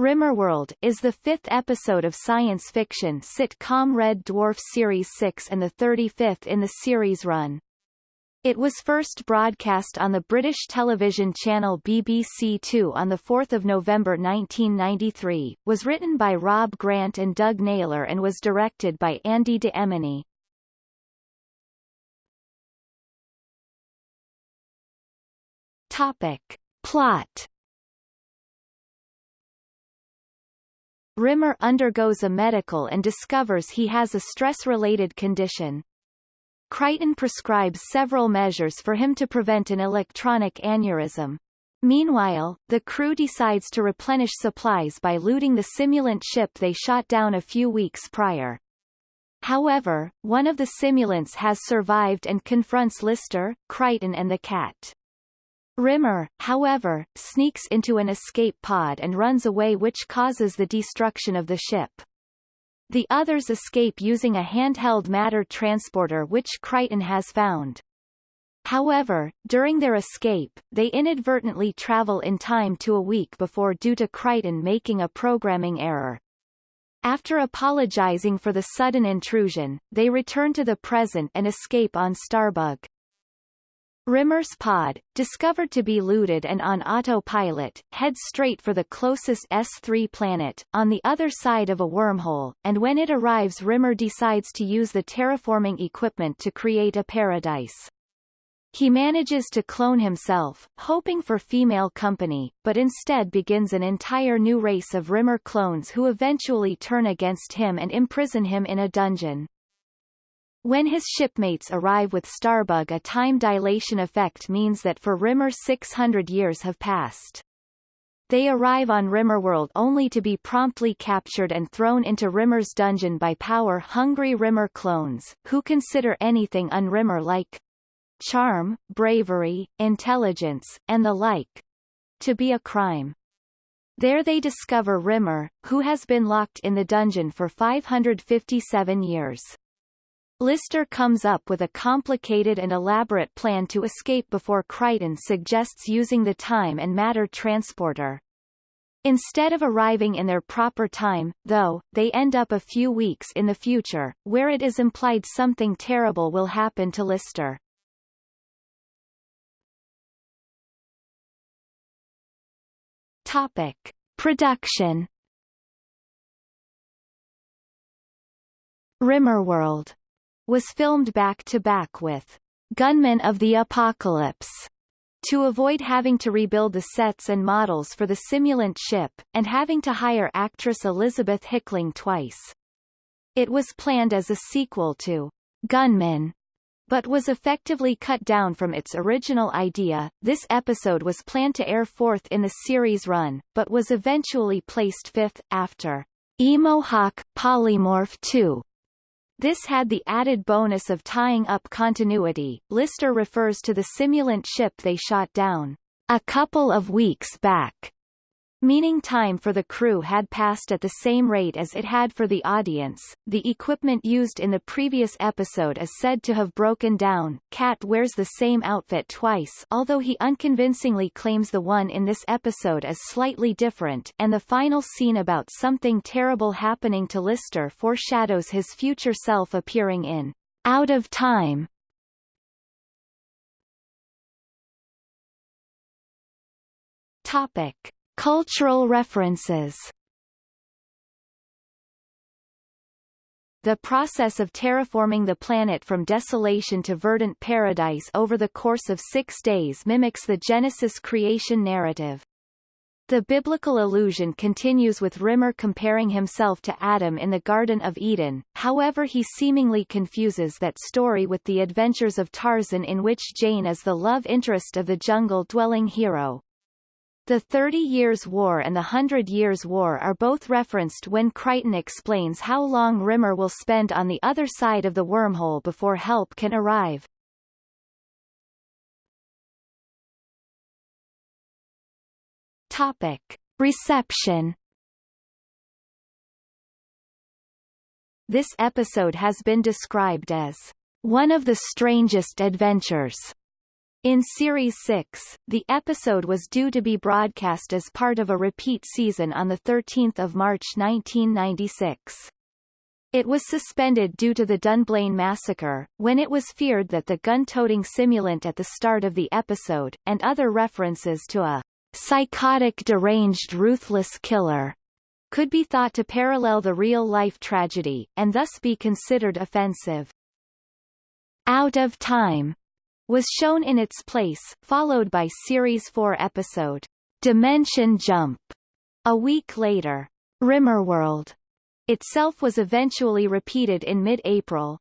Rimmerworld is the fifth episode of science fiction sitcom Red Dwarf Series 6 and the 35th in the series run. It was first broadcast on the British television channel BBC Two on 4 November 1993, was written by Rob Grant and Doug Naylor and was directed by Andy de Emmony. Topic. Plot Rimmer undergoes a medical and discovers he has a stress-related condition. Kryten prescribes several measures for him to prevent an electronic aneurysm. Meanwhile, the crew decides to replenish supplies by looting the simulant ship they shot down a few weeks prior. However, one of the simulants has survived and confronts Lister, Kryten and the cat. Rimmer, however, sneaks into an escape pod and runs away which causes the destruction of the ship. The others escape using a handheld matter transporter which Kryten has found. However, during their escape, they inadvertently travel in time to a week before due to Kryten making a programming error. After apologizing for the sudden intrusion, they return to the present and escape on Starbug. Rimmer's pod, discovered to be looted and on autopilot, heads straight for the closest S3 planet, on the other side of a wormhole, and when it arrives Rimmer decides to use the terraforming equipment to create a paradise. He manages to clone himself, hoping for female company, but instead begins an entire new race of Rimmer clones who eventually turn against him and imprison him in a dungeon. When his shipmates arrive with Starbug a time dilation effect means that for Rimmer 600 years have passed. They arrive on Rimmerworld only to be promptly captured and thrown into Rimmer's dungeon by power-hungry Rimmer clones, who consider anything un-Rimmer-like charm, bravery, intelligence, and the like to be a crime. There they discover Rimmer, who has been locked in the dungeon for 557 years. Lister comes up with a complicated and elaborate plan to escape before Kryten suggests using the time and matter transporter. Instead of arriving in their proper time, though, they end up a few weeks in the future, where it is implied something terrible will happen to Lister. Topic. Production Rimmerworld was filmed back-to-back -back with Gunmen of the Apocalypse to avoid having to rebuild the sets and models for the simulant ship, and having to hire actress Elizabeth Hickling twice. It was planned as a sequel to Gunmen, but was effectively cut down from its original idea. This episode was planned to air fourth in the series run, but was eventually placed fifth, after Emohawk Polymorph 2, this had the added bonus of tying up continuity. Lister refers to the simulant ship they shot down a couple of weeks back meaning time for the crew had passed at the same rate as it had for the audience. The equipment used in the previous episode is said to have broken down. Cat wears the same outfit twice although he unconvincingly claims the one in this episode is slightly different and the final scene about something terrible happening to Lister foreshadows his future self appearing in Out of Time. Topic Cultural references The process of terraforming the planet from desolation to verdant paradise over the course of six days mimics the Genesis creation narrative. The biblical allusion continues with Rimmer comparing himself to Adam in the Garden of Eden, however he seemingly confuses that story with the adventures of Tarzan in which Jane is the love interest of the jungle-dwelling hero. The Thirty Years' War and the Hundred Years' War are both referenced when Kryten explains how long Rimmer will spend on the other side of the wormhole before help can arrive. Topic. Reception This episode has been described as one of the strangest adventures In Series 6, the episode was due to be broadcast as part of a repeat season on 13 March 1996. It was suspended due to the Dunblane massacre, when it was feared that the gun-toting simulant at the start of the episode, and other references to a psychotic deranged ruthless killer, could be thought to parallel the real-life tragedy, and thus be considered offensive. Out of Time was shown in its place, followed by Series 4 episode Dimension Jump. A week later, Rimmerworld itself was eventually repeated in mid-April,